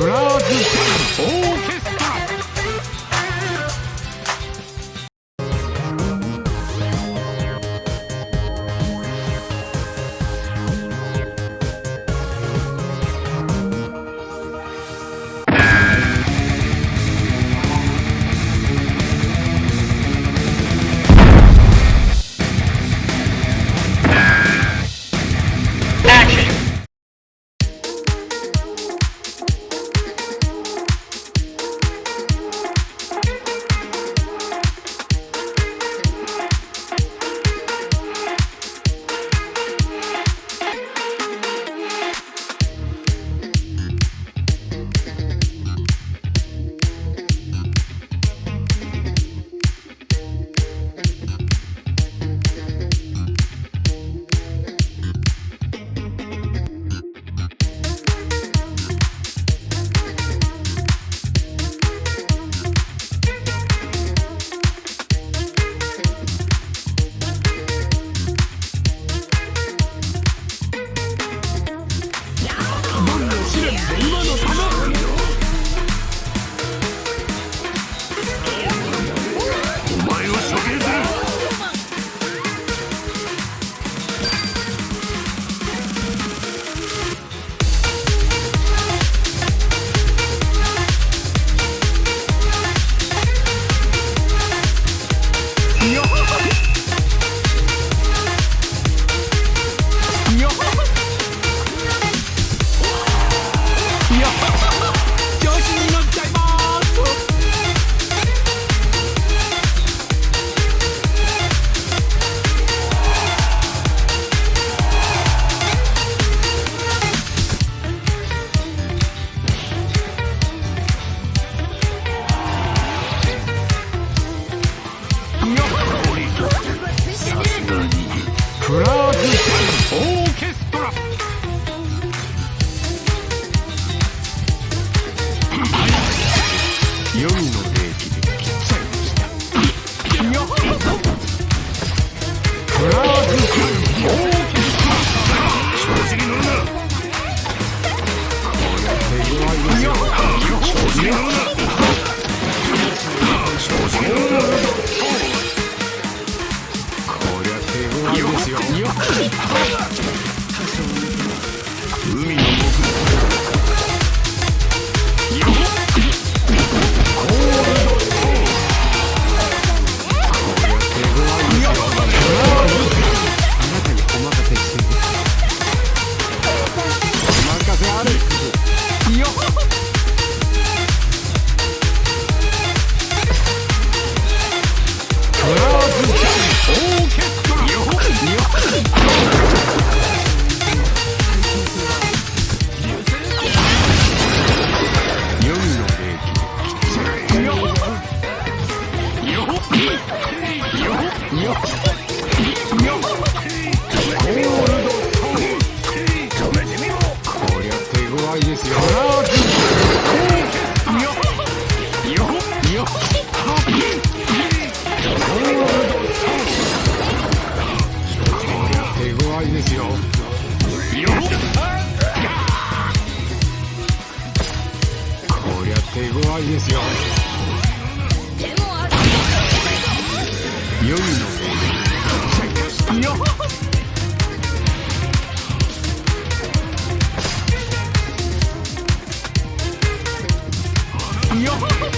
Roger. さすがにクラークオーケストラ。夜の Oh, okay. いですよ。のよよっ。